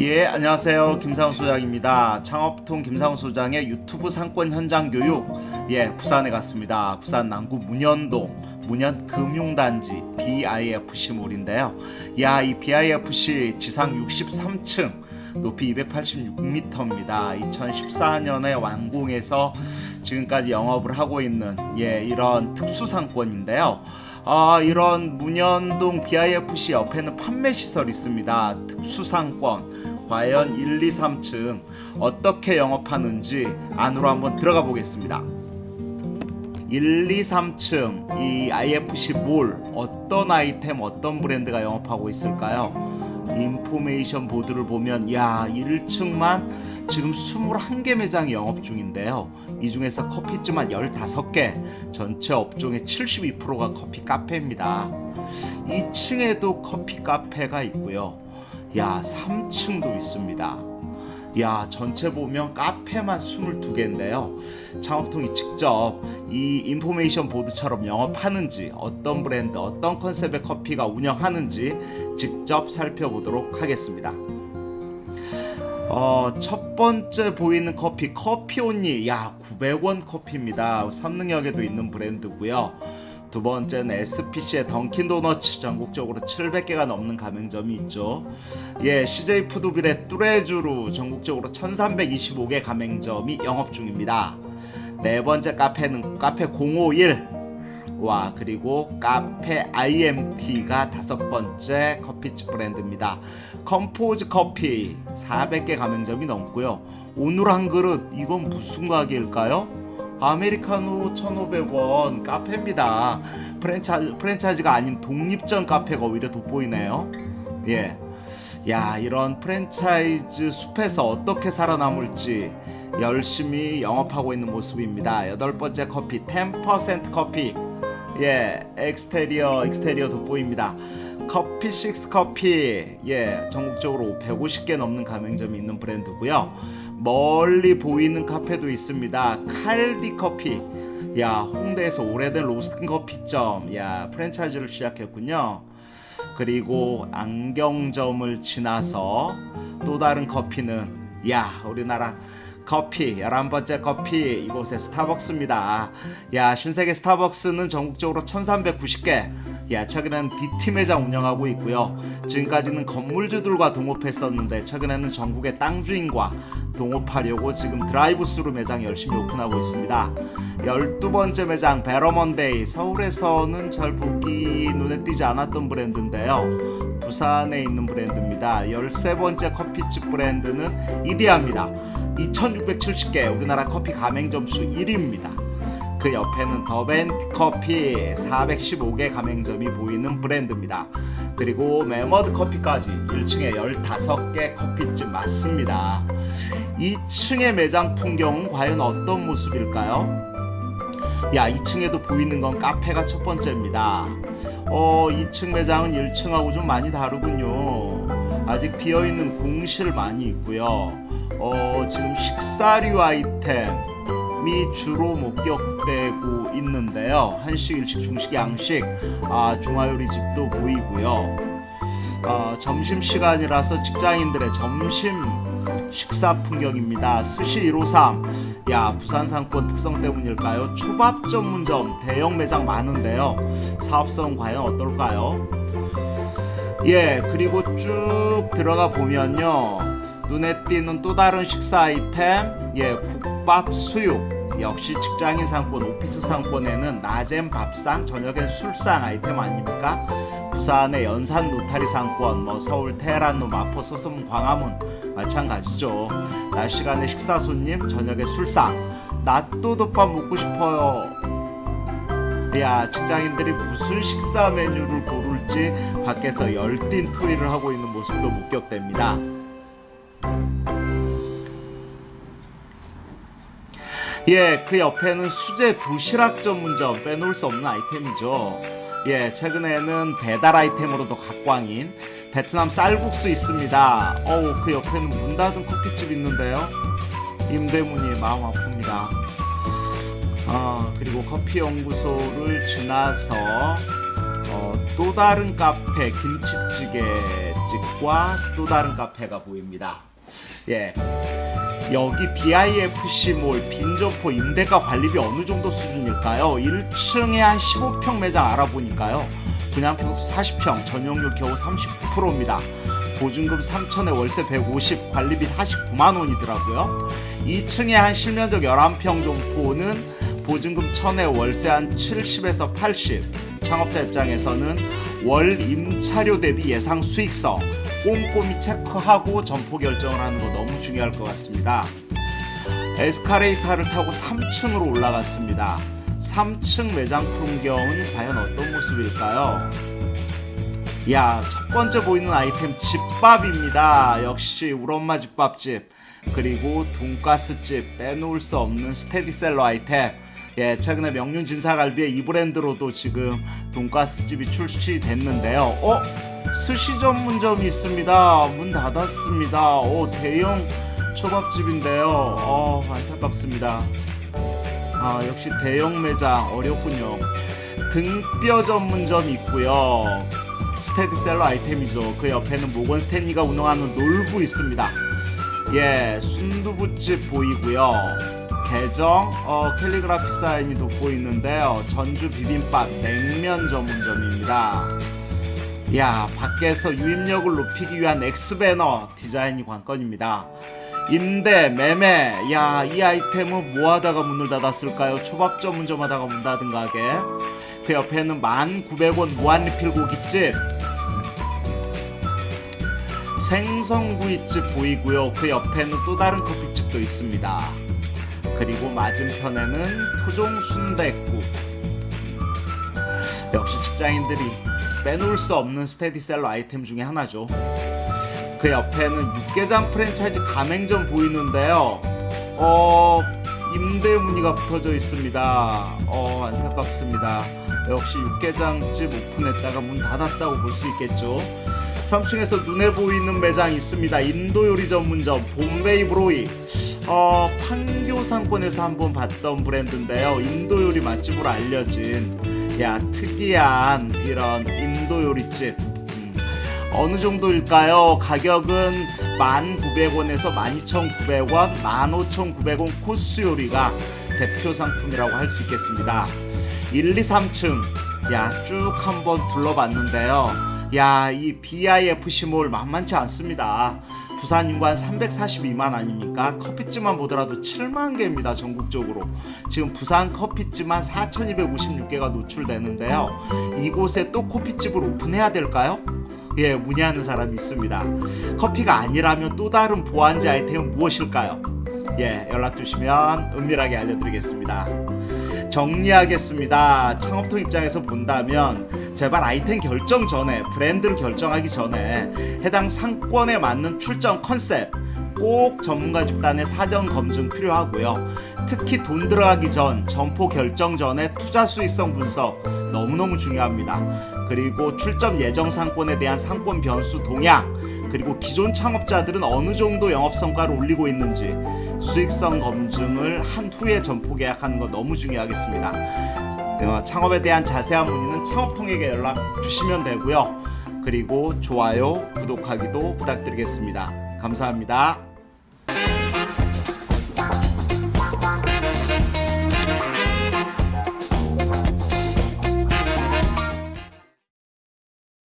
예 안녕하세요. 김상우 소장입니다. 창업통 김상우 소장의 유튜브 상권 현장 교육. 예 부산에 갔습니다. 부산 남구 문현동 문현 금융단지 BIFC몰인데요. 야 이 BIFC 지상 63층 높이 286m입니다. 2014년에 완공해서 지금까지 영업을 하고 있는 예 이런 특수 상권인데요 아, 이런 문현동 BIFC 옆에는 판매 시설이 있습니다. 특수상권 과연 1, 2, 3층 어떻게 영업하는지 안으로 한번 들어가 보겠습니다. 1, 2, 3층 이 IFC 몰 어떤 아이템 어떤 브랜드가 영업하고 있을까요? 인포메이션 보드를 보면 야 1층만 지금 21개 매장이 영업 중인데요. 이 중에서 커피집만 15개 전체 업종의 72%가 커피 카페입니다. 2층에도 커피 카페가 있고요. 야 3층도 있습니다 야 전체 보면 카페만 22개인데요. 창업통이 직접 이 인포메이션 보드처럼 영업하는지 어떤 브랜드 어떤 컨셉의 커피가 운영하는지 직접 살펴보도록 하겠습니다. 어, 첫 번째 보이는 커피 커피온니 야 900원 커피입니다. 선능역에도 있는 브랜드고요 두 번째는 SPC의 던킨 도너츠 전국적으로 700개가 넘는 가맹점이 있죠. 예, CJ 푸드빌의 뚜레쥬르 전국적으로 1325개 가맹점이 영업 중입니다. 네 번째 카페는 카페 051 와 그리고 카페 IMT가 다섯 번째 커피집 브랜드입니다. 컴포즈 커피 400개 가맹점이 넘고요. 오늘 한 그릇 이건 무슨 가게일까요? 아메리카노 1,500원 카페입니다. 프랜차이즈, 프랜차이즈가 아닌 독립점 카페가 오히려 돋보이네요. 예. 야, 이런 프랜차이즈 숲에서 어떻게 살아남을지 열심히 영업하고 있는 모습입니다. 여덟 번째 커피 10% 커피. 예, exterior, exterior 돋보입니다. 커피 식스 커피. 예, 전국적으로 150개 넘는 가맹점이 있는 브랜드고요. 멀리 보이는 카페도 있습니다. 칼디 커피. 야, 홍대에서 오래된 로스팅 커피점. 야, 프랜차이즈를 시작했군요. 그리고 안경점을 지나서 또 다른 커피는 야, 우리나라 커피 11번째 커피 이곳에 스타벅스입니다 야 신세계 스타벅스는 전국적으로 1390개 야 최근에는 DT 매장 운영하고 있고요. 지금까지는 건물주들과 동업했었는데 최근에는 전국의 땅 주인과 동업하려고 지금 드라이브스루 매장 열심히 오픈하고 있습니다. 12번째 매장 베러먼데이 서울에서는 잘 보기 눈에 띄지 않았던 브랜드인데요. 부산에 있는 브랜드입니다. 13번째 커피집 브랜드는 이디야입니다. 2670개 우리나라 커피 가맹점 수 1위입니다. 그 옆에는 더벤 커피 415개 가맹점이 보이는 브랜드입니다. 그리고 메머드 커피까지 1층에 15개 커피집 맞습니다. 2층의 매장 풍경은 과연 어떤 모습일까요? 야 2층에도 보이는 건 카페가 첫 번째입니다. 어 2층 매장은 1층하고 좀 많이 다르군요. 아직 비어있는 공실 많이 있고요. 어, 지금 식사류 아이템 이 주로 목격되고 있는데요. 한식, 일식, 중식, 양식, 아, 중화요리집도 보이고요. 어, 점심 시간이라서 직장인들의 점심 식사 풍경입니다. 스시 153. 야, 부산 상권 특성 때문일까요? 초밥 전문점 대형 매장 많은데요. 사업성 과연 어떨까요? 예, 그리고 쭉 들어가 보면요. 눈에 띄는 또 다른 식사 아이템 예 국밥 수육 역시 직장인 상권 오피스 상권에는 낮엔 밥상 저녁엔 술상 아이템 아닙니까? 부산의 연산 노타리 상권 뭐 서울 테헤란로 마포 서섬 광화문 마찬가지죠. 낮 시간에 식사 손님 저녁에 술상. 낮도덮밥 먹고 싶어요. 야 직장인들이 무슨 식사 메뉴를 고를지 밖에서 열띤 토의를 하고 있는 모습도 목격됩니다 예, 그 옆에는 수제 도시락 전문점 빼놓을 수 없는 아이템이죠. 예, 최근에는 배달 아이템으로도 각광인 베트남 쌀국수 있습니다. 어우, 그 옆에는 문 닫은 커피집 있는데요. 임대문이 마음 아픕니다. 아, 그리고 커피 연구소를 지나서 어, 또 다른 카페 김치찌개 커피집과 또 다른 카페가 보입니다. 예. 여기 BIFC몰 빈점포 임대가 관리비 어느 정도 수준일까요? 1층에 한 15평 매장 알아보니까요. 분양 평수 40평, 전용률 겨우 39%입니다. 보증금 3천에 월세 150, 관리비 49만 원이더라고요. 2층에 한 실면적 11평 점포는 보증금 1000에 월세 한 70에서 80. 창업자 입장에서는 월 임차료 대비 예상 수익성 꼼꼼히 체크하고 점포 결정을 하는 거 너무 중요할 것 같습니다. 에스카레이터를 타고 3층으로 올라갔습니다. 3층 매장 풍경은 과연 어떤 모습일까요? 야, 첫 번째 보이는 아이템 집밥입니다. 역시 우리 엄마 집밥집. 그리고 돈가스집 빼놓을 수 없는 스테디셀러 아이템. 예, 최근에 명륜 진사갈비의 이 브랜드로도 지금 돈가스집이 출시됐는데요. 어? 스시 전문점이 있습니다. 문 닫았습니다. 오, 대형 초밥집인데요. 어, 안타깝습니다. 아, 역시 대형 매장 어렵군요. 등뼈 전문점 있고요. 스테디셀러 아이템이죠. 그 옆에는 모건 스탠리가 운영하는 놀부 있습니다. 예, 순두부집 보이고요. 개정 어, 캘리그라피 사인이 돋고 있는데요. 전주 비빔밥 냉면 전문점입니다. 야, 밖에서 유입력을 높이기 위한 엑스배너 디자인이 관건입니다. 임대, 매매, 야, 이 아이템은 뭐 하다가 문을 닫았을까요? 초밥 전문점 하다가 문 닫은 가게. 그 옆에는 1,900원 무한리필 고깃집. 생선구이집 보이고요. 그 옆에는 또 다른 커피집도 있습니다. 그리고 맞은편에는 토종 순댓국. 역시 직장인들이 빼놓을 수 없는 스테디셀러 아이템 중에 하나죠. 그 옆에는 육개장 프랜차이즈 가맹점 보이는데요. 어, 임대 문의가 붙어져 있습니다. 어, 안타깝습니다. 역시 육개장집 오픈했다가 문 닫았다고 볼 수 있겠죠. 3층에서 눈에 보이는 매장 있습니다. 인도 요리 전문점 봄베이 브로이. 어, 판교 상권에서 한번 봤던 브랜드인데요. 인도 요리 맛집으로 알려진 야 특이한 이런 인도 요리집. 음, 어느 정도일까요? 가격은 1,900원에서 12,900원, 15,900원 코스 요리가 대표 상품이라고 할 수 있겠습니다. 1, 2, 3층 야 쭉 한번 둘러봤는데요. 야, 이 BIFC몰 만만치 않습니다. 부산 인구 한 342만 아닙니까? 커피집만 보더라도 7만 개입니다. 전국적으로. 지금 부산 커피집만 4,256개가 노출되는데요. 이곳에 또 커피집을 오픈해야 될까요? 예, 문의하는 사람이 있습니다. 커피가 아니라면 또 다른 보안제 아이템은 무엇일까요? 예, 연락 주시면 은밀하게 알려드리겠습니다. 정리하겠습니다. 창업통 입장에서 본다면 제발 아이템 결정 전에 브랜드를 결정하기 전에 해당 상권에 맞는 출전 컨셉 꼭 전문가 집단의 사전 검증 필요하고요. 특히 돈 들어가기 전 점포 결정 전에 투자 수익성 분석 너무너무 중요합니다. 그리고 출점 예정 상권에 대한 상권 변수 동향 그리고 기존 창업자들은 어느 정도 영업 성과를 올리고 있는지 수익성 검증을 한 후에 점포 계약하는 거 너무 중요하겠습니다. 어, 창업에 대한 자세한 문의는 창업통에게 연락 주시면 되고요. 그리고 좋아요, 구독하기도 부탁드리겠습니다. 감사합니다.